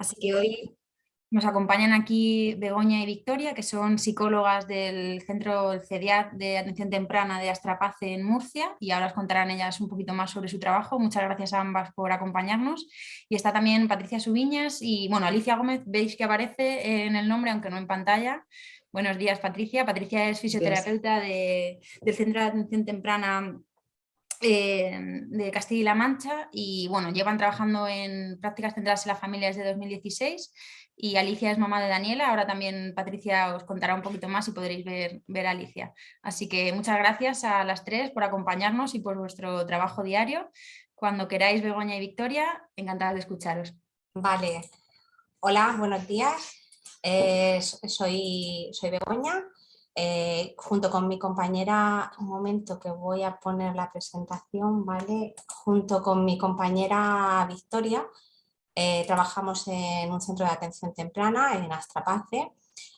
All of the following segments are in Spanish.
Así que hoy nos acompañan aquí Begoña y Victoria, que son psicólogas del Centro CEDIAT de Atención Temprana de Astrapace en Murcia y ahora os contarán ellas un poquito más sobre su trabajo. Muchas gracias a ambas por acompañarnos. Y está también Patricia Subiñas y bueno, Alicia Gómez, veis que aparece en el nombre, aunque no en pantalla. Buenos días Patricia. Patricia es fisioterapeuta del Centro de Atención Temprana eh, de Castilla y La Mancha y bueno, llevan trabajando en prácticas centradas en la familia desde 2016 y Alicia es mamá de Daniela, ahora también Patricia os contará un poquito más y podréis ver, ver a Alicia. Así que muchas gracias a las tres por acompañarnos y por vuestro trabajo diario. Cuando queráis, Begoña y Victoria, encantada de escucharos. Vale, hola, buenos días. Eh, soy, soy Begoña, eh, junto con mi compañera, un momento que voy a poner la presentación, ¿vale? Junto con mi compañera Victoria, eh, trabajamos en un centro de atención temprana en Astrapace,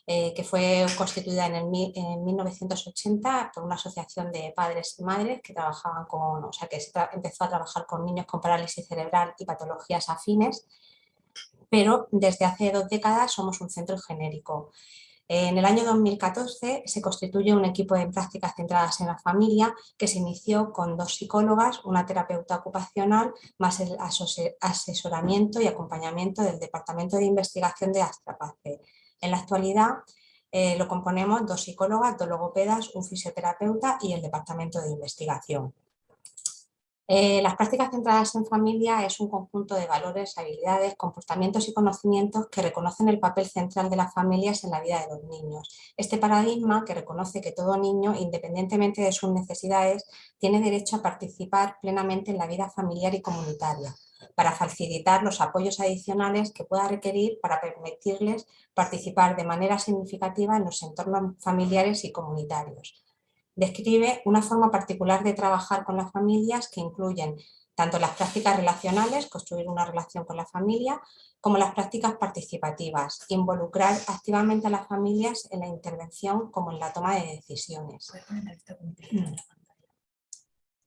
eh, que fue constituida en, el, en, 1980 por una asociación de padres y madres que trabajaban con, o sea, que empezó a trabajar con niños con parálisis cerebral y patologías afines, pero desde hace dos décadas somos un centro genérico. En el año 2014 se constituye un equipo de prácticas centradas en la familia que se inició con dos psicólogas, una terapeuta ocupacional, más el asesoramiento y acompañamiento del Departamento de Investigación de Astrapace. En la actualidad eh, lo componemos dos psicólogas, dos logopedas, un fisioterapeuta y el Departamento de Investigación. Eh, las prácticas centradas en familia es un conjunto de valores, habilidades, comportamientos y conocimientos que reconocen el papel central de las familias en la vida de los niños. Este paradigma que reconoce que todo niño, independientemente de sus necesidades, tiene derecho a participar plenamente en la vida familiar y comunitaria para facilitar los apoyos adicionales que pueda requerir para permitirles participar de manera significativa en los entornos familiares y comunitarios describe una forma particular de trabajar con las familias que incluyen tanto las prácticas relacionales, construir una relación con la familia, como las prácticas participativas, involucrar activamente a las familias en la intervención como en la toma de decisiones.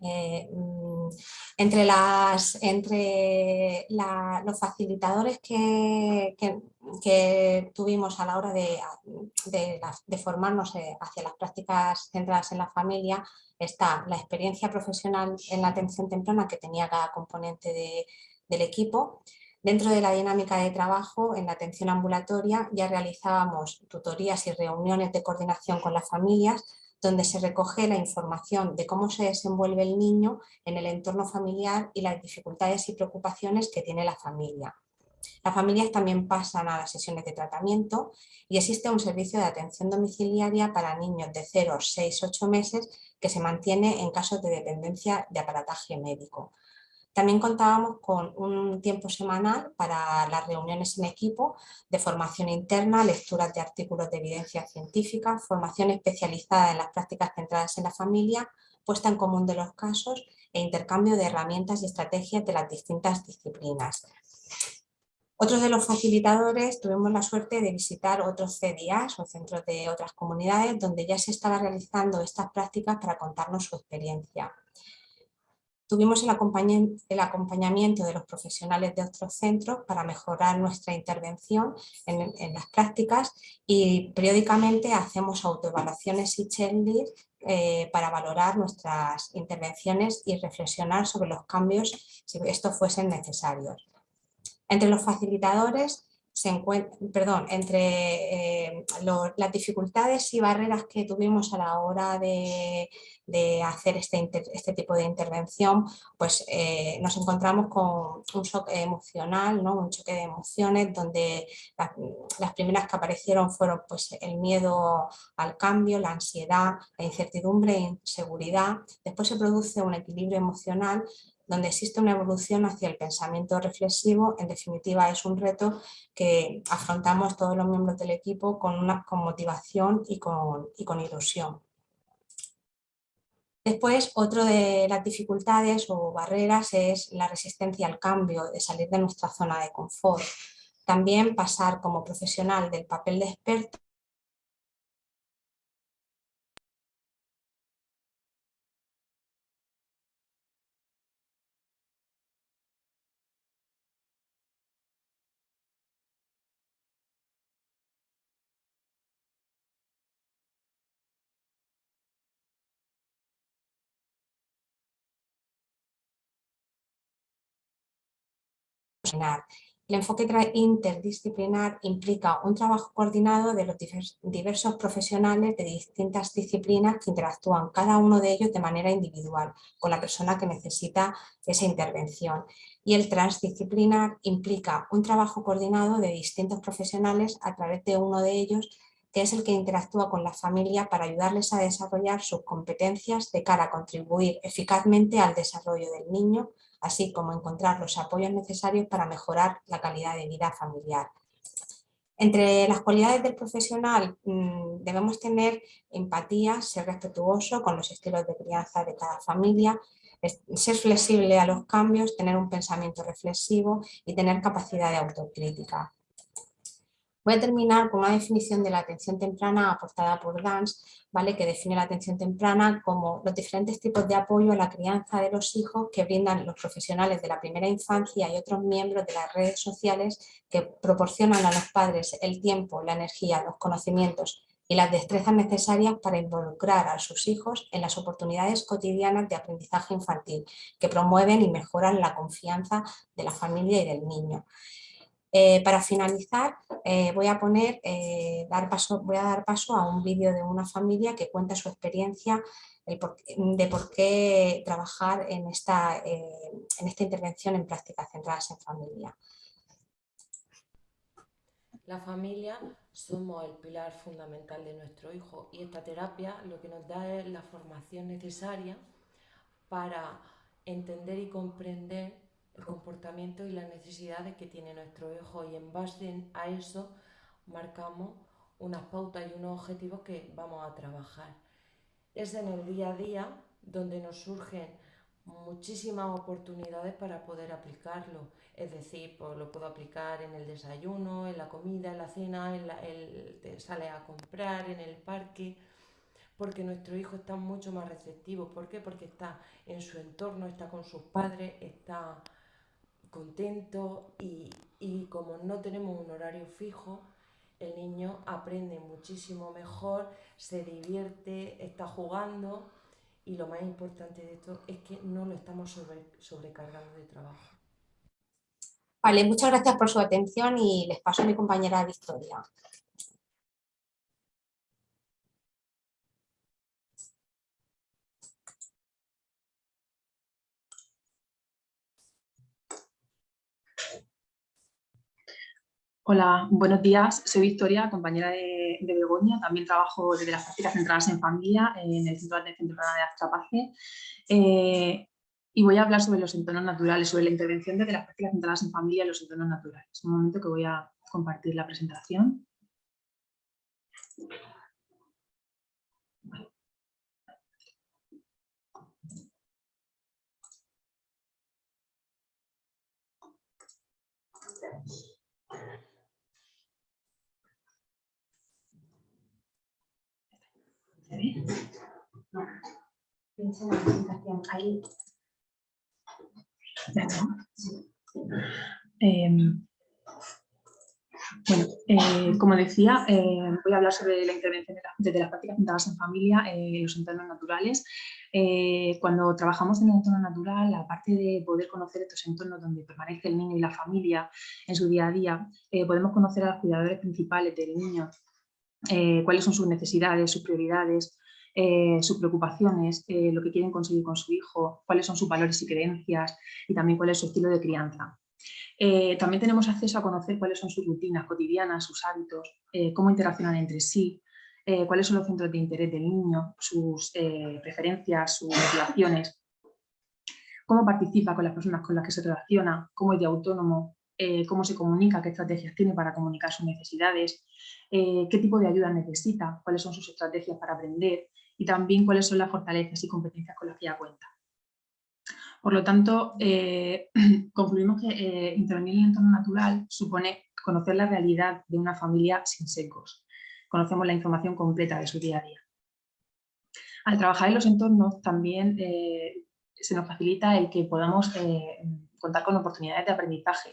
Eh, mm, entre las, los facilitadores que, tuvimos a la hora de, de, formarnos eh, hacia las prácticas centradas en la familia está la experiencia profesional en la atención temprana que tenía cada componente del equipo, Dentro de la dinámica de trabajo, en la atención ambulatoria, ya realizábamos tutorías y reuniones de coordinación con las familias donde se recoge la información de cómo se desenvuelve el niño en el entorno familiar y las dificultades y preocupaciones que tiene la familia. Las familias también pasan a las sesiones de tratamiento y existe un servicio de atención domiciliaria para niños de 0, 6, 8 meses que se mantiene en casos de dependencia de aparataje médico. También contábamos con un tiempo semanal para las reuniones en equipo de formación interna, lecturas de artículos de evidencia científica, formación especializada en las prácticas centradas en la familia, puesta en común de los casos e intercambio de herramientas y estrategias de las distintas disciplinas. Otros de los facilitadores tuvimos la suerte de visitar otros CDIAs o centros de otras comunidades donde ya se estaba realizando estas prácticas para contarnos su experiencia. Tuvimos el acompañamiento de los profesionales de otros centros para mejorar nuestra intervención en, las prácticas y periódicamente hacemos autoevaluaciones y checklists eh, para valorar nuestras intervenciones y reflexionar sobre los cambios si estos fuesen necesarios. Entre los facilitadores se encuentra, perdón, entre eh, las dificultades y barreras que tuvimos a la hora de, hacer este, este, tipo de intervención, pues eh, nos encontramos con un shock emocional, ¿no? un choque de emociones donde las primeras que aparecieron fueron pues, el miedo al cambio, la ansiedad, la incertidumbre e inseguridad. Después se produce un equilibrio emocional donde existe una evolución hacia el pensamiento reflexivo, en definitiva es un reto que afrontamos todos los miembros del equipo con, una, con motivación y con, y con ilusión. Después, otro de las dificultades o barreras es la resistencia al cambio, de salir de nuestra zona de confort. También pasar como profesional del papel de experto el enfoque interdisciplinar implica un trabajo coordinado de los diversos profesionales de distintas disciplinas que interactúan cada uno de ellos de manera individual con la persona que necesita esa intervención. Y el transdisciplinar implica un trabajo coordinado de distintos profesionales a través de uno de ellos que es el que interactúa con la familia para ayudarles a desarrollar sus competencias de cara a contribuir eficazmente al desarrollo del niño así como encontrar los apoyos necesarios para mejorar la calidad de vida familiar. Entre las cualidades del profesional mm, debemos tener empatía, ser respetuoso con los estilos de crianza de cada familia, ser flexible a los cambios, tener un pensamiento reflexivo y tener capacidad de autocrítica. Voy a terminar con una definición de la atención temprana aportada por Gans, ¿vale? que define la atención temprana como los diferentes tipos de apoyo a la crianza de los hijos que brindan los profesionales de la primera infancia y otros miembros de las redes sociales que proporcionan a los padres el tiempo, la energía, los conocimientos y las destrezas necesarias para involucrar a sus hijos en las oportunidades cotidianas de aprendizaje infantil que promueven y mejoran la confianza de la familia y del niño. Eh, para finalizar, eh, voy, a poner, eh, dar paso, voy a dar paso a un vídeo de una familia que cuenta su experiencia de por qué trabajar en esta, en esta intervención en prácticas centradas en familia. La familia somos el pilar fundamental de nuestro hijo y esta terapia lo que nos da es la formación necesaria para entender y comprender el comportamiento y las necesidades que tiene nuestro hijo y en base a eso marcamos unas pautas y unos objetivos que vamos a trabajar. Es en el día a día donde nos surgen muchísimas oportunidades para poder aplicarlo. Es decir, pues lo puedo aplicar en el desayuno, en la comida, en la cena, en el, sale a comprar, en el parque, porque nuestro hijo está mucho más receptivo. ¿Por qué? Porque está en su entorno, está con sus padres, está contento y, como no tenemos un horario fijo, el niño aprende muchísimo mejor, se divierte, está jugando y lo más importante de esto es que no lo estamos sobrecargando de trabajo. Vale, muchas gracias por su atención y les paso a mi compañera Victoria. Hola, buenos días. Soy Victoria, compañera de, Begoña. También trabajo desde las prácticas centradas en familia en el Centro de Atención de Astrapace. Eh, y voy a hablar sobre los entornos naturales, sobre la intervención desde las prácticas centradas en familia en los entornos naturales. Un momento que voy a compartir la presentación. Em, bueno, eh, como decía, eh, voy a hablar sobre la intervención desde las prácticas centradas en familia en los entornos naturales. Eh, cuando trabajamos en el entorno natural, aparte de poder conocer estos entornos donde permanece el niño y la familia en su día a día, podemos conocer a los cuidadores principales del niño, cuáles son sus necesidades, sus prioridades, eh, sus preocupaciones, eh, lo que quieren conseguir con su hijo, cuáles son sus valores y creencias y también cuál es su estilo de crianza. Eh, también tenemos acceso a conocer cuáles son sus rutinas cotidianas, sus hábitos, cómo interaccionan entre sí, cuáles son los centros de interés del niño, sus preferencias, sus motivaciones, cómo participa con las personas con las que se relaciona, cómo es de autónomo, cómo se comunica, qué estrategias tiene para comunicar sus necesidades, qué tipo de ayuda necesita, cuáles son sus estrategias para aprender, y también cuáles son las fortalezas y competencias con las que ya cuenta. Por lo tanto, eh, concluimos que eh, intervenir en el entorno natural supone conocer la realidad de una familia sin secos. Conocemos la información completa de su día a día. Al trabajar en los entornos también eh, se nos facilita el que podamos contar con oportunidades de aprendizaje.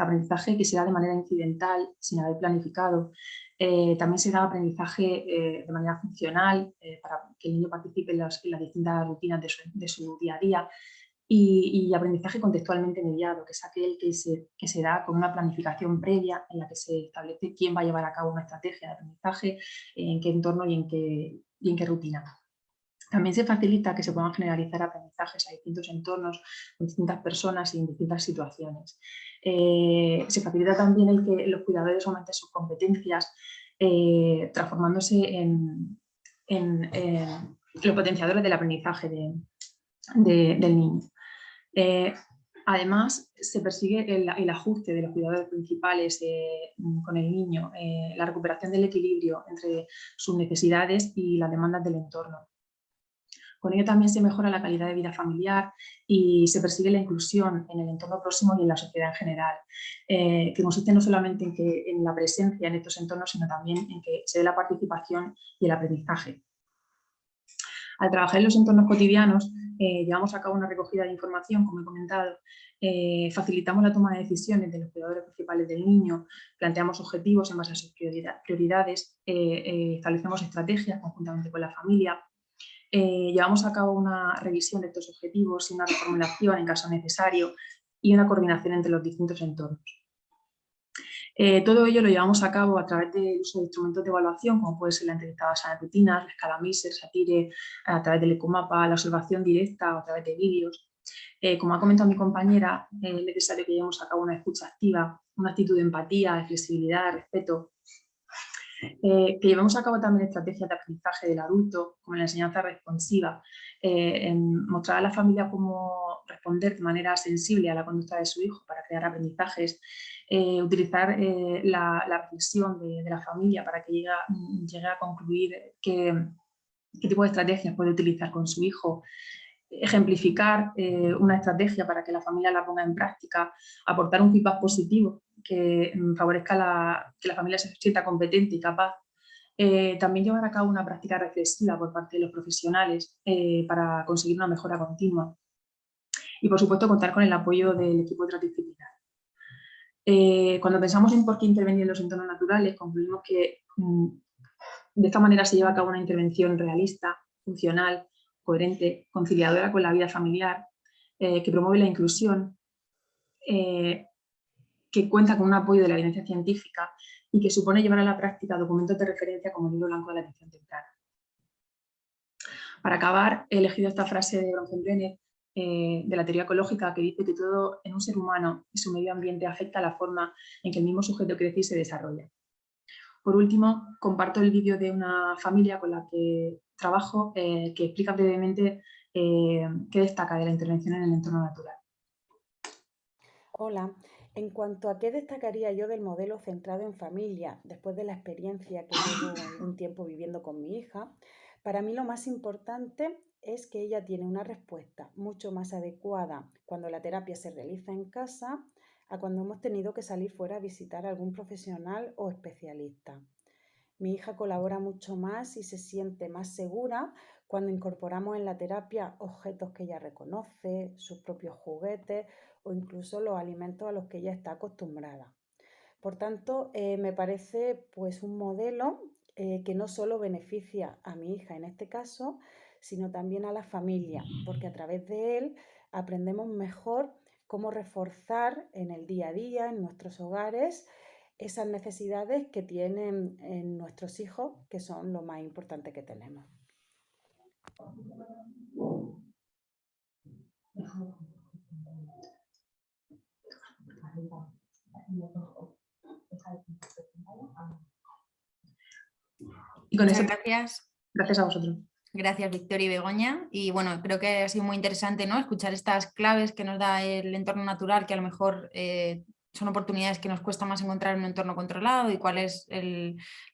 aprendizaje que se da de manera incidental, sin haber planificado, eh, también se da aprendizaje eh, de manera funcional eh, para que el niño participe en las, distintas rutinas de su, día a día y, aprendizaje contextualmente mediado, que es aquel que se, da con una planificación previa en la que se establece quién va a llevar a cabo una estrategia de aprendizaje, en qué entorno y en qué rutina. También se facilita que se puedan generalizar aprendizajes a distintos entornos, con distintas personas y en distintas situaciones. Eh, se facilita también el que los cuidadores aumenten sus competencias, eh, transformándose en, los potenciadores del aprendizaje del niño. Eh, además, se persigue el, ajuste de los cuidadores principales con el niño, la recuperación del equilibrio entre sus necesidades y las demandas del entorno. Con ello también se mejora la calidad de vida familiar y se persigue la inclusión en el entorno próximo y en la sociedad en general, eh, que consiste no solamente en, la presencia en estos entornos, sino también en que se dé la participación y el aprendizaje. Al trabajar en los entornos cotidianos, eh, llevamos a cabo una recogida de información, como he comentado, eh, facilitamos la toma de decisiones de los cuidadores principales del niño, planteamos objetivos en base a sus prioridades, establecemos estrategias conjuntamente con la familia, eh, llevamos a cabo una revisión de estos objetivos y una reformulación en caso necesario y una coordinación entre los distintos entornos. Eh, todo ello lo llevamos a cabo a través del uso de instrumentos de evaluación, como puede ser la entrevista basada en rutinas, la escala MISER, SATIRE, a través del ecomapa, la observación directa a través de vídeos. Eh, como ha comentado mi compañera, es necesario que llevemos a cabo una escucha activa, una actitud de empatía, de flexibilidad, de respeto, eh, que llevemos a cabo también estrategias de aprendizaje del adulto, como la enseñanza responsiva, eh, mostrar a la familia cómo responder de manera sensible a la conducta de su hijo para crear aprendizajes, eh, utilizar la, reflexión de, la familia para que llegue, a concluir qué tipo de estrategias puede utilizar con su hijo, ejemplificar una estrategia para que la familia la ponga en práctica, aportar un feedback positivo que mm, favorezca la, que la familia se sienta competente y capaz. Eh, también llevar a cabo una práctica reflexiva por parte de los profesionales eh, para conseguir una mejora continua. Y por supuesto contar con el apoyo del equipo transdisciplinar. Eh, cuando pensamos en por qué intervenir en los entornos naturales, concluimos que mm, de esta manera se lleva a cabo una intervención realista, funcional, coherente, conciliadora con la vida familiar, que promueve la inclusión, que cuenta con un apoyo de la evidencia científica y que supone llevar a la práctica documentos de referencia como el libro blanco de la atención temprana. Para acabar, he elegido esta frase de Bronfenbrenner eh, de la teoría ecológica que dice que todo en un ser humano y su medio ambiente afecta la forma en que el mismo sujeto crece y se desarrolla. Por último, comparto el vídeo de una familia con la que trabajo eh, que explica brevemente eh, qué destaca de la intervención en el entorno natural. Hola, en cuanto a qué destacaría yo del modelo centrado en familia, después de la experiencia que llevo un tiempo viviendo con mi hija, para mí lo más importante es que ella tiene una respuesta mucho más adecuada cuando la terapia se realiza en casa a cuando hemos tenido que salir fuera a visitar a algún profesional o especialista. Mi hija colabora mucho más y se siente más segura cuando incorporamos en la terapia objetos que ella reconoce, sus propios juguetes o incluso los alimentos a los que ella está acostumbrada. Por tanto, eh, me parece pues un modelo eh, que no solo beneficia a mi hija en este caso, sino también a la familia, porque a través de él aprendemos mejor cómo reforzar en el día a día, en nuestros hogares, esas necesidades que tienen en nuestros hijos, que son lo más importante que tenemos. Y con Muchas gracias. Gracias a vosotros. Gracias Victoria y Begoña y bueno, creo que ha sido muy interesante ¿no? escuchar estas claves que nos da el entorno natural que a lo mejor eh, son oportunidades que nos cuesta más encontrar en un entorno controlado y cuál es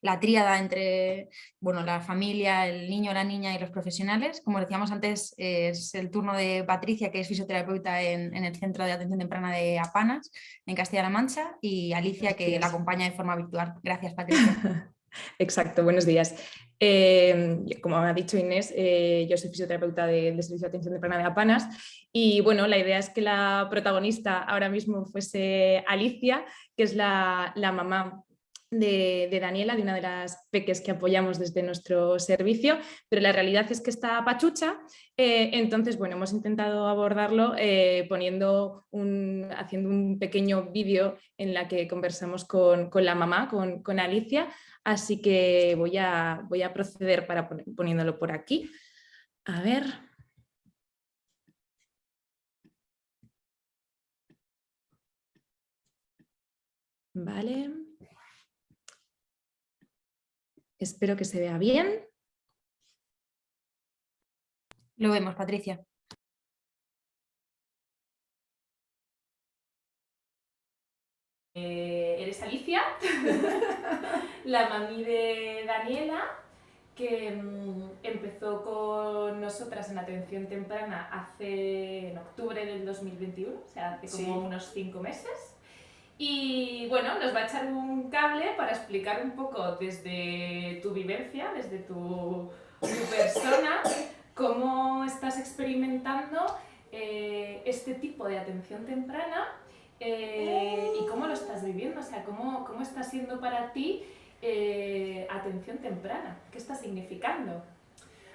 la tríada entre bueno, la familia, el niño, la niña y los profesionales. Como decíamos antes, es el turno de Patricia, que es fisioterapeuta en, el Centro de Atención Temprana de Apanas, en Castilla-La Mancha, y Alicia, que la acompaña de forma virtual. Gracias, Patricia. Exacto, buenos días. Eh, como ha dicho Inés, eh, yo soy fisioterapeuta del de Servicio de Atención Temprana de Apanas y bueno, la idea es que la protagonista ahora mismo fuese Alicia, que es la, mamá de, Daniela, de una de las peques que apoyamos desde nuestro servicio, pero la realidad es que está pachucha, eh, entonces bueno, hemos intentado abordarlo eh, poniendo un, haciendo un pequeño vídeo en la que conversamos con, la mamá, con, con, Alicia, así que voy a, voy a proceder para poniéndolo por aquí. A ver... Vale. Espero que se vea bien. Lo vemos, Patricia. Eh, eres Alicia, la mami de Daniela, que mm, empezó con nosotras en atención temprana hace en octubre del 2021, o sea, hace como unos cinco meses. Y bueno, nos va a echar un cable para explicar un poco desde tu vivencia, desde tu, persona, cómo estás experimentando eh, este tipo de atención temprana eh, y cómo lo estás viviendo, o sea, cómo, cómo está siendo para ti eh, atención temprana, qué está significando.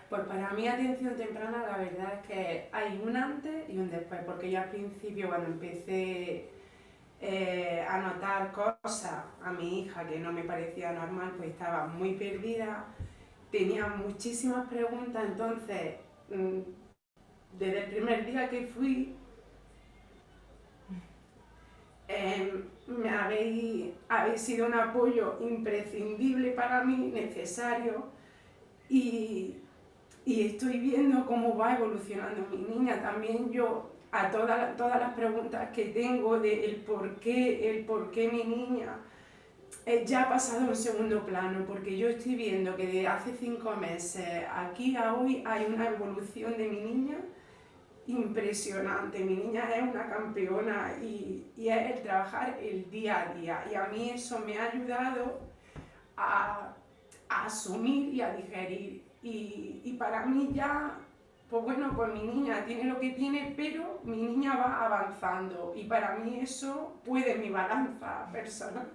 Pues para mí atención temprana la verdad es que hay un antes y un después, porque yo al principio cuando empecé eh, a notar cosas a mi hija que no me parecía normal, pues estaba muy perdida, tenía muchísimas preguntas, entonces mm, desde el primer día que fui, em, me habéis, sido un apoyo imprescindible para mí, necesario, y, y estoy viendo cómo va evolucionando mi niña. También yo a todas, todas las preguntas que tengo de el por qué, el por qué mi niña, eh, ya ha pasado a un segundo plano, porque yo estoy viendo que de hace cinco meses aquí a hoy hay una evolución de mi niña impresionante. Mi niña es una campeona y, y es el trabajar el día a día. Y a mí eso me ha ayudado a, asumir y a digerir. Y para mí ya pues bueno, pues mi niña tiene lo que tiene, pero mi niña va avanzando y para mí eso puede mi balanza personal.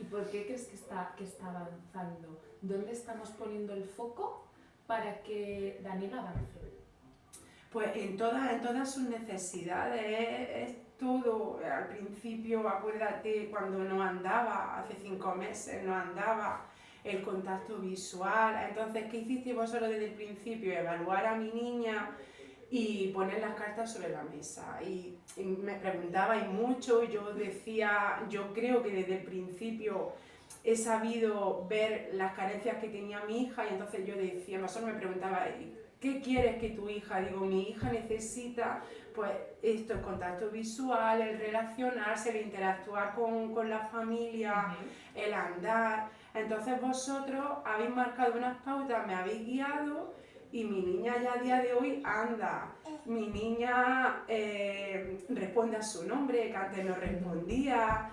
¿Y por qué crees que está, que está avanzando? ¿Dónde estamos poniendo el foco para que Daniela avance? Pues en todas, en todas sus necesidades, es, todo, al principio, acuérdate, cuando no andaba, hace cinco meses no andaba, el contacto visual. Entonces, ¿qué hiciste vosotros desde el principio? Evaluar a mi niña y poner las cartas sobre la mesa. Y, me preguntabais mucho, yo decía, yo creo que desde el principio he sabido ver las carencias que tenía mi hija y entonces yo decía, vosotros me preguntabais, ¿qué quieres que tu hija? Digo, mi hija necesita pues esto, el contacto visual, el relacionarse, el interactuar con, con la familia, el andar. Entonces vosotros habéis marcado unas pautas, me habéis guiado y mi niña ya a día de hoy anda. Mi niña eh, responde a su nombre, que antes no respondía,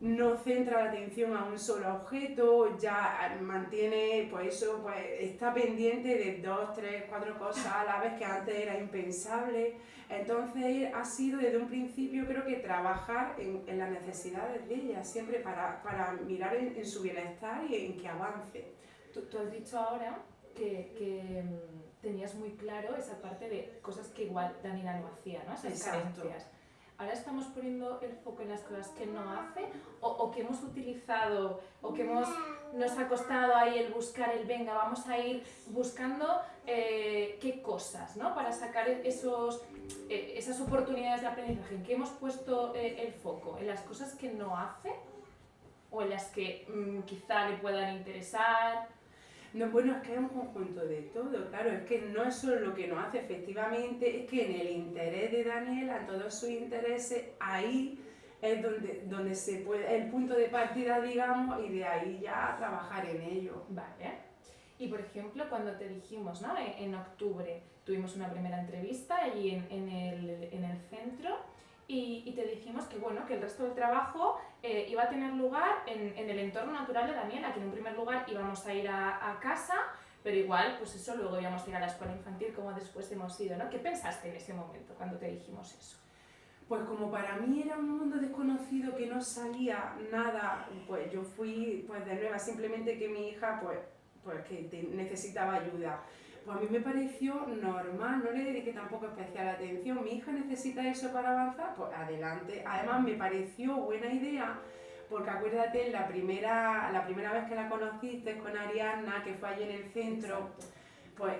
no centra la atención a un solo objeto, ya mantiene, pues eso, pues está pendiente de dos, tres, cuatro cosas a la vez que antes era impensable. Entonces ha sido desde un principio creo que trabajar en, en las necesidades de ella, siempre para, para mirar en, su bienestar y en que avance. Tú, tú has dicho ahora que, que, mm, tenías muy claro esa parte de cosas que igual Daniela no hacía, ¿no? esas Exacto. carencias ahora estamos poniendo el foco en las cosas que no hace o, que hemos utilizado o que hemos, nos ha costado ahí el buscar el venga, vamos a ir buscando eh, qué cosas, ¿no? Para sacar esos, eh, esas oportunidades de aprendizaje. ¿En qué hemos puesto eh, el foco? ¿En las cosas que no hace? ¿O en las que mm, quizá le puedan interesar? No, bueno, es que es un conjunto de todo, claro, es que no es solo lo que nos hace, efectivamente, es que en el interés de Daniela, en todos sus intereses, ahí es donde, donde se puede, el punto de partida, digamos, y de ahí ya trabajar en ello. Vale. Y por ejemplo, cuando te dijimos, ¿no? En, octubre tuvimos una primera entrevista allí en, el, en el centro y, te dijimos que, bueno, que el resto del trabajo eh, iba a tener lugar en, en, el entorno natural de Daniela, que en un primer lugar íbamos a ir a, a, casa, pero igual, pues eso, luego íbamos a ir a la escuela infantil como después hemos ido, ¿no? ¿Qué pensaste en ese momento cuando te dijimos eso? Pues como para mí era un mundo desconocido que no sabía nada, pues yo fui pues de nueva, simplemente que mi hija pues, pues que necesitaba ayuda. Pues a mí me pareció normal, no le dediqué tampoco especial atención. Mi hija necesita eso para avanzar, pues adelante. Además me pareció buena idea porque acuérdate, la primera, la primera vez que la conociste con Ariadna, que fue allí en el centro, pues,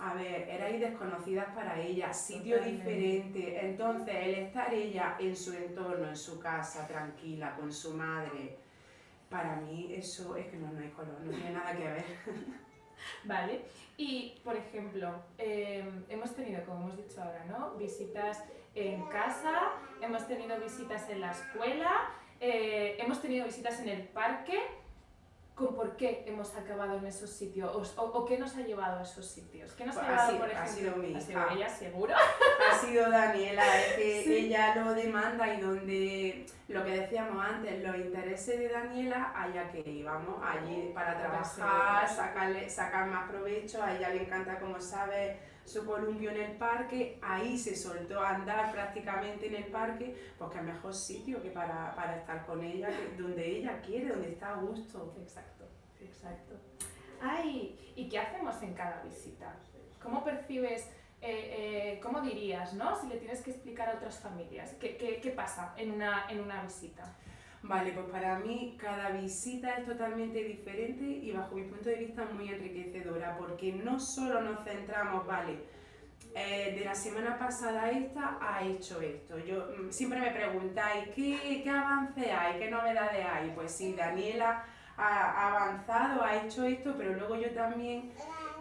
a ver, erais desconocidas para ella, sitio diferente. Entonces, el estar ella en su entorno, en su casa, tranquila, con su madre, para mí eso es que no, no hay color, no tiene nada que ver. Vale, y por ejemplo, em, hemos tenido, como hemos dicho ahora, ¿no? Visitas en casa, hemos tenido visitas en la escuela, eh, hemos tenido visitas en el parque, por qué hemos acabado en esos sitios o, qué nos ha llevado a esos sitios. ¿Qué nos ha, llevado, por ejemplo? Ha sido mi ¿Ha sido ella, seguro? Ha sido Daniela, es que ella lo demanda y donde, lo que decíamos antes, los intereses de Daniela, allá que íbamos, allí para trabajar, sacarle, sacar más provecho, a ella le encanta, como sabes, su columpio en el parque, ahí se soltó a andar prácticamente en el parque, porque es mejor sitio que para, para estar con ella, donde ella quiere, donde está a gusto. Exacto, exacto. Ay, ¿y qué hacemos en cada visita? ¿Cómo percibes, eh, eh, cómo dirías, ¿no? Si le tienes que explicar a otras familias, ¿qué, qué, qué pasa en una, en una visita? Vale, pues para mí cada visita es totalmente diferente y bajo mi punto de vista muy enriquecedora porque no solo nos centramos, vale, eh, de la semana pasada esta ha hecho esto. Yo mm, siempre me preguntáis ¿qué, qué avance hay, qué novedades hay. Pues sí, Daniela ha avanzado, ha hecho esto, pero luego yo también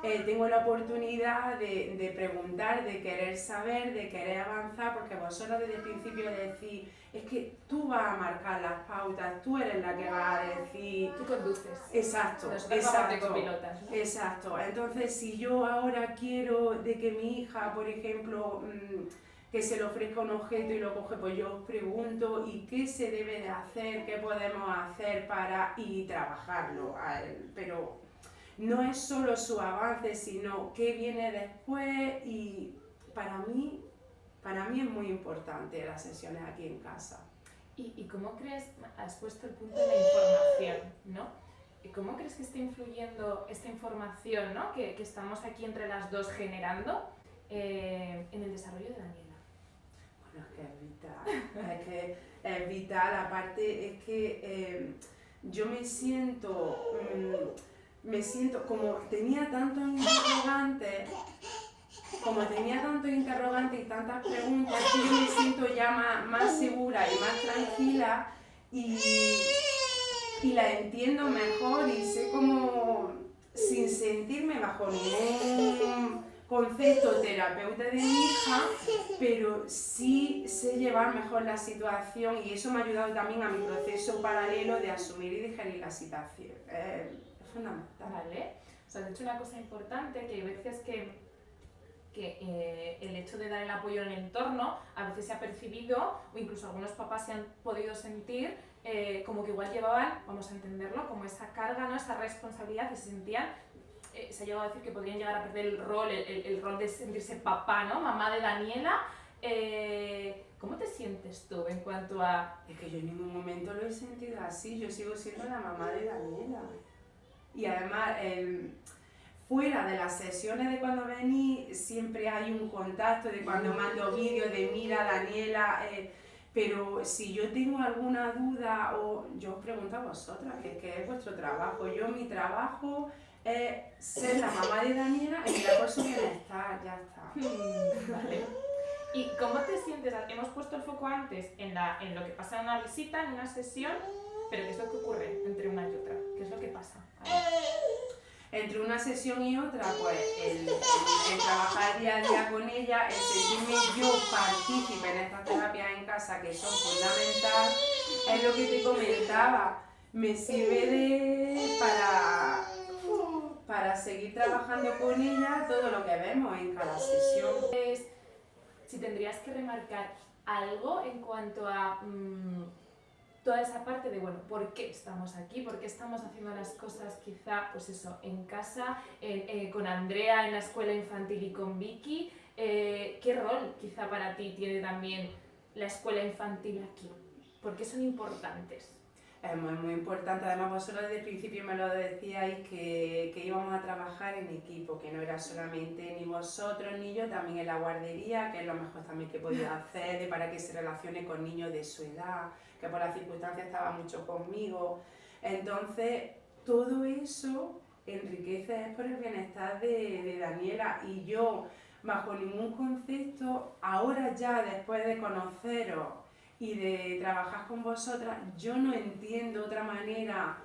eh, tengo la oportunidad de, de, preguntar, de querer saber, de querer avanzar, porque vosotros desde el principio decís, es que tú vas a marcar las pautas, tú eres la que va a decir... Tú conduces. Exacto, exacto. Exacto. Entonces, si yo ahora quiero de que mi hija, por ejemplo, mm, que se le ofrezca un objeto y lo coge, pues yo os pregunto, ¿y qué se debe de hacer? ¿Qué podemos hacer para y trabajarlo? Pero no es solo su avance, sino qué viene después y para mí, para mí es muy importante las sesiones aquí en casa. ¿Y, cómo crees, has puesto el punto de la información, ¿no? ¿Y cómo crees que está influyendo esta información ¿no? que, que estamos aquí entre las dos generando eh, en el desarrollo de Daniela? Bueno, es que es vital, es que es vital, aparte es que eh, yo me siento... Mm, me siento, como tenía tantos interrogantes, como tenía tantos interrogantes y tantas preguntas, yo me siento ya más, segura y más tranquila y, y, la entiendo mejor y sé como, sin sentirme bajo ningún concepto terapeuta de mi hija, pero sí sé llevar mejor la situación y eso me ha ayudado también a mi proceso paralelo de asumir y digerir la situación. Eh, fundamental. Vale. O sea, has dicho una cosa importante, que hay veces que, que eh, el hecho de dar el apoyo en el entorno a veces se ha percibido, o incluso algunos papás se han podido sentir, eh, como que igual llevaban, vamos a entenderlo, como esa carga, ¿no? esa responsabilidad, y se sentían eh, se ha llegado a decir que podrían llegar a perder el rol, el, el, rol de sentirse papá, ¿no? Mamá de Daniela. ¿Cómo te sientes tú en cuanto a...? Es que yo en ningún momento lo he sentido así, yo sigo siendo la mamá de Daniela y además fuera de las sesiones de cuando vení siempre hay un contacto de cuando mando vídeos de mira Daniela, eh, pero si yo tengo alguna duda o yo os pregunto a vosotras, que, es vuestro trabajo, yo mi trabajo es ser la mamá de Daniela y mirar por su bienestar, ya está. Vale. ¿Y cómo te sientes? Hemos puesto el foco antes en, la, en lo que pasa en una visita, en una sesión, pero ¿qué es lo que ocurre entre una y otra? ¿Qué es lo que pasa? Entre una sesión y otra, pues el, trabajar día a día con ella, el sentirme yo partícipe en estas terapias en casa que son fundamentales, es lo que te comentaba, me sirve de, para, para seguir trabajando con ella todo lo que vemos en cada sesión. Si tendrías que remarcar algo en cuanto a... Mm, toda esa parte de, bueno, ¿por qué estamos aquí? ¿Por qué estamos haciendo las cosas quizá, pues eso, en casa, eh, con Andrea en la escuela infantil y con Vicky? Eh, ¿Qué rol quizá para ti tiene también la escuela infantil aquí? ¿Por qué son importantes? Es muy, muy importante, además vosotros desde el principio me lo decíais que, que, íbamos a trabajar en equipo, que no era solamente ni vosotros ni yo, también en la guardería, que es lo mejor también que podía hacer para que se relacione con niños de su edad, que por las circunstancias estaba mucho conmigo. Entonces, todo eso enriquece por el bienestar de, de Daniela y yo, bajo ningún concepto, ahora ya después de conoceros y de trabajar con vosotras, yo no entiendo otra manera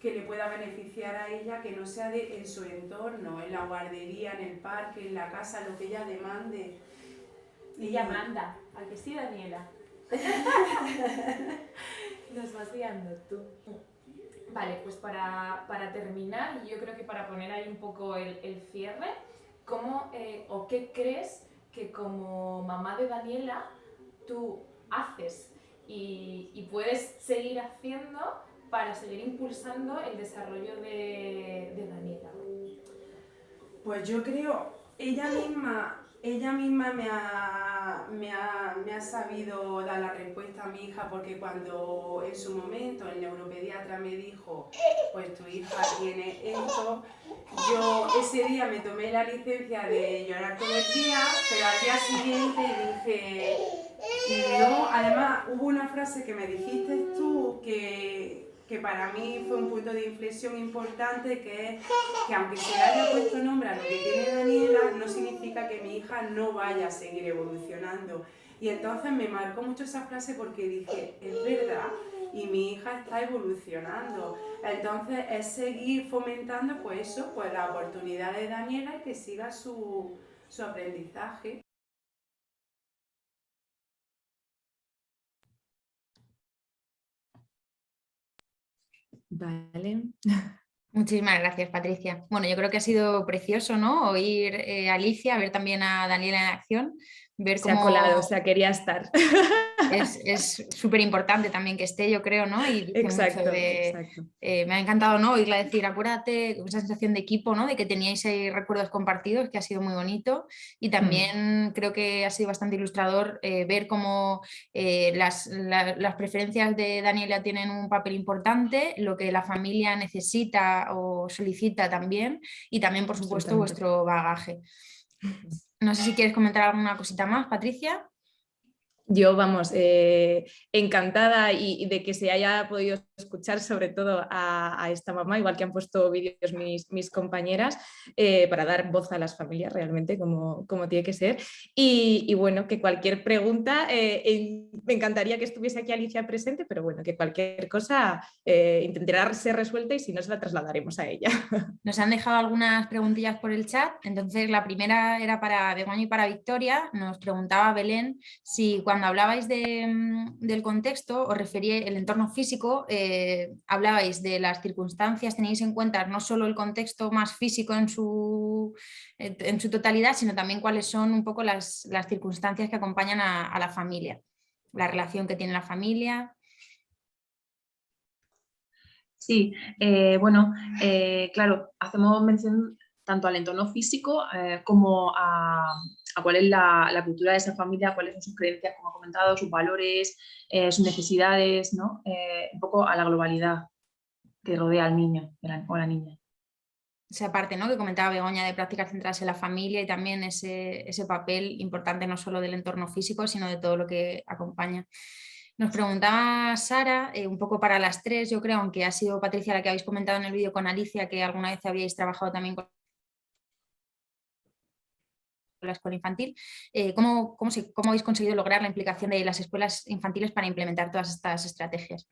que le pueda beneficiar a ella que no sea de, en su entorno, en la guardería, en el parque, en la casa, lo que ella demande. Ella manda, al que sí, Daniela. Nos vas guiando tú. Vale, pues para, para, terminar, yo creo que para poner ahí un poco el, el cierre, ¿cómo eh, o qué crees que como mamá de Daniela tú haces y, y, puedes seguir haciendo para seguir impulsando el desarrollo de, de Daniela? Pues yo creo, ella misma ella misma me ha, me, ha, me ha, sabido dar la respuesta a mi hija porque cuando en su momento el neuropediatra me dijo, pues tu hija tiene esto, yo ese día me tomé la licencia de llorar todo el día, pero al día siguiente dije, no, además hubo una frase que me dijiste tú que que para mí fue un punto de inflexión importante, que es que aunque se le haya puesto nombre a lo que tiene Daniela, no significa que mi hija no vaya a seguir evolucionando. Y entonces me marcó mucho esa frase porque dije, es verdad, y mi hija está evolucionando. Entonces es seguir fomentando pues eso, pues la oportunidad de Daniela y que siga su, su aprendizaje. Vale. Muchísimas gracias, Patricia. Bueno, yo creo que ha sido precioso, ¿no? Oír eh, a Alicia, ver también a Daniela en acción, ver se ha colado, o sea, quería estar. Es súper importante también que esté, yo creo, ¿no? Y exacto, eh, me ha encantado, ¿no? Oírla decir, acuérdate, esa sensación de equipo, ¿no? De que teníais ahí recuerdos compartidos, que ha sido muy bonito. Y mm. también creo que ha sido bastante ilustrador eh, ver cómo eh, las, las preferencias de Daniela tienen un papel importante, lo que la familia necesita o solicita también, y también, por supuesto, vuestro bagaje. No sé si quieres comentar alguna cosita más, Patricia. Yo, vamos, eh, encantada y, de que se haya podido escuchar sobre todo a, esta mamá, igual que han puesto vídeos mis, compañeras, eh, para dar voz a las familias realmente como, como tiene que ser. Y, bueno, que cualquier pregunta, eh, me encantaría que estuviese aquí Alicia presente, pero bueno, que cualquier cosa intentará ser resuelta y si no se la trasladaremos a ella. Nos han dejado algunas preguntillas por el chat, entonces la primera era para Begoña y para Victoria, nos preguntaba Belén si cuando hablabais mm, del contexto, os refería el entorno físico, eh, hablabais de las circunstancias, tenéis en cuenta no solo el contexto más físico en su, en su totalidad, sino también cuáles son un poco las, circunstancias que acompañan a, la familia, la relación que tiene la familia. Sí, eh, bueno, eh, claro, hacemos mención tanto al entorno físico como a, a cuál es la, cultura de esa familia, cuáles son sus creencias, como ha comentado, sus valores, eh, sus necesidades, ¿no? Eh, un poco a la globalidad que rodea al niño o la niña. Esa parte ¿no? que comentaba Begoña de prácticas centradas en la familia y también ese, papel importante no solo del entorno físico, sino de todo lo que acompaña. Nos preguntaba Sara, eh, un poco para las tres, yo creo, aunque ha sido Patricia la que habéis comentado en el vídeo con Alicia, que alguna vez habíais trabajado también con la escuela infantil. Eh, ¿cómo, cómo, habéis conseguido lograr la implicación de las escuelas infantiles para implementar todas estas estrategias?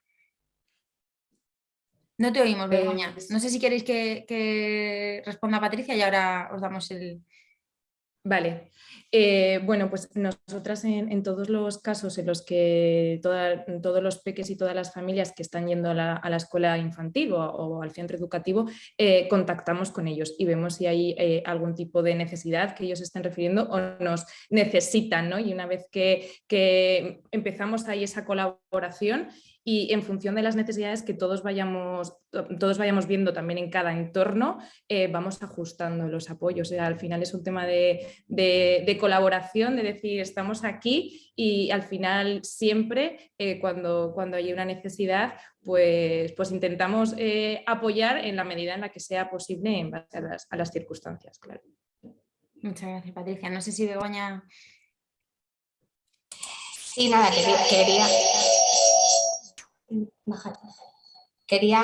No te oímos, Begoña. Pues no sé si queréis que, que responda Patricia y ahora os damos el, Vale, eh, bueno, pues nosotras en, todos los casos en los que todos los peques y todas las familias que están yendo a la, escuela infantil o, al centro educativo, eh, contactamos con ellos y vemos si hay eh, algún tipo de necesidad que ellos estén refiriendo o nos necesitan, ¿no? Y una vez que, que empezamos ahí esa colaboración y en función de las necesidades que todos vayamos, todos vayamos viendo también en cada entorno, eh, vamos ajustando los apoyos. al final es un tema de, colaboración, de decir estamos aquí y al final siempre eh, cuando, cuando hay una necesidad pues, pues intentamos eh, apoyar en la medida en la que sea posible en base a las, circunstancias. Claro. Muchas gracias Patricia. No sé si Begoña... Sí, nada, quería, quería,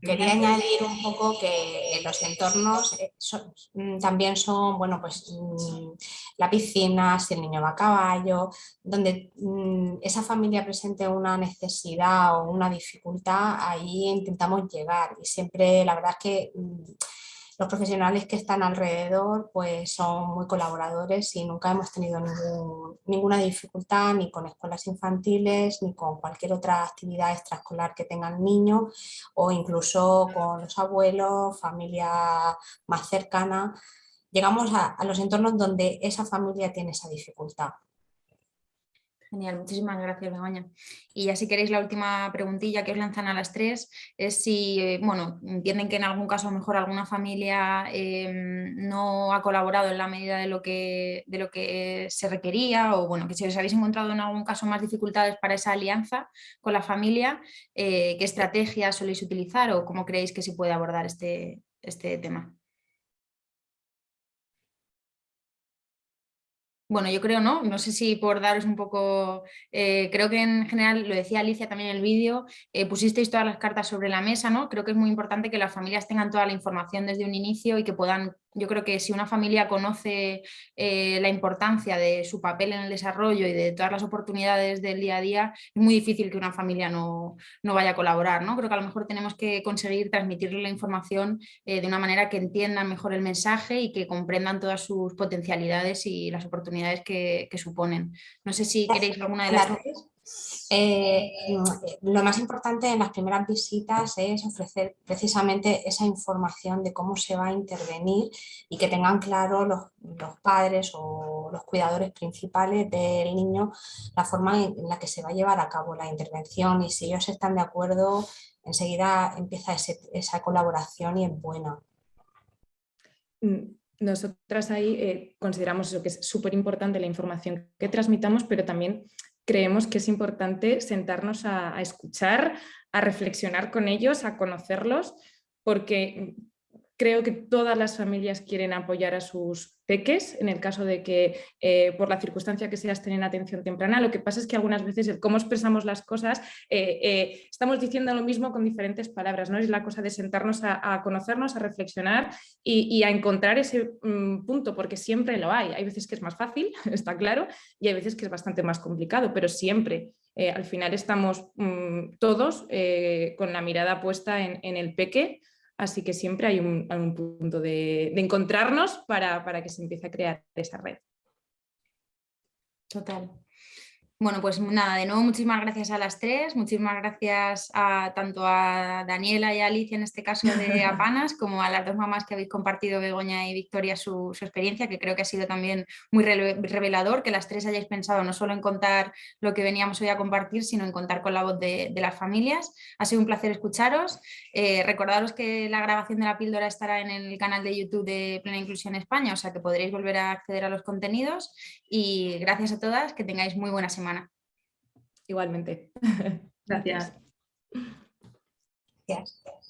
quería añadir un poco que los entornos eh, mm, también son, bueno, pues mm, la piscina, si el niño va a caballo, donde mm, esa familia presente una necesidad o una dificultad, ahí intentamos llegar. Y siempre la verdad es que los profesionales que están alrededor pues son muy colaboradores y nunca hemos tenido ninguna dificultad ni con escuelas infantiles ni con cualquier otra actividad extraescolar que tengan niños o incluso con los abuelos, familia más cercana. Llegamos a los entornos donde esa familia tiene esa dificultad. Genial, muchísimas gracias Begoña. Y ya si queréis la última preguntilla que os lanzan a las tres es si, bueno, entienden que en algún caso mejor alguna familia em, no ha colaborado en la medida de lo, que, de lo que se requería o bueno, que si os habéis encontrado en algún caso más dificultades para esa alianza con la familia, eh, ¿qué estrategias soléis utilizar o cómo creéis que se puede abordar este, este tema? Bueno, yo creo, ¿no? No sé si por daros un poco, eh, creo que en general, lo decía Alicia también en el vídeo, eh, pusisteis todas las cartas sobre la mesa, ¿no? Creo que es muy importante que las familias tengan toda la información desde un inicio y que puedan yo creo que si una familia conoce eh, la importancia de su papel en el desarrollo y de todas las oportunidades del día a día, es muy difícil que una familia no, vaya a colaborar. ¿no? Creo que a lo mejor tenemos que conseguir transmitirle la información de una manera que entiendan mejor el mensaje y que comprendan todas sus potencialidades y las oportunidades que, suponen. No sé si queréis alguna de las eh, lo más importante en las primeras visitas es ofrecer precisamente esa información de cómo se va a intervenir y que tengan claro los, padres o los cuidadores principales del niño la forma en la que se va a llevar a cabo la intervención y si ellos están de acuerdo enseguida empieza esa colaboración y es buena. Nosotras ahí eh, consideramos eso, que es súper importante la información que transmitamos, pero también creemos que es importante sentarnos a, escuchar, a reflexionar con ellos, a conocerlos, porque creo que todas las familias quieren apoyar a sus peques, en el caso de que eh, por la circunstancia que sea estén en atención temprana. Lo que pasa es que algunas veces el cómo expresamos las cosas, eh, eh, estamos diciendo lo mismo con diferentes palabras, ¿no? Es la cosa de sentarnos a, conocernos, a reflexionar y, a encontrar ese mm, punto, porque siempre lo hay. Hay veces que es más fácil, está claro, y hay veces que es bastante más complicado, pero siempre al final estamos mm, todos con la mirada puesta en el peque Así que siempre hay un, punto de, encontrarnos para, para que se empiece a crear esa red. Total. Bueno, pues nada, de nuevo muchísimas gracias a las tres, muchísimas gracias a, tanto a Daniela y a Alicia en este caso de Apanas, como a las dos mamás que habéis compartido, Begoña y Victoria, su, experiencia, que creo que ha sido también muy revelador, que las tres hayáis pensado no solo en contar lo que veníamos hoy a compartir, sino en contar con la voz de, las familias. Ha sido un placer escucharos. Eh, recordaros que la grabación de la píldora estará en el canal de YouTube de Plena Inclusión España, o sea que podréis volver a acceder a los contenidos y gracias a todas, que tengáis muy buena semana. Igualmente. Gracias. Gracias.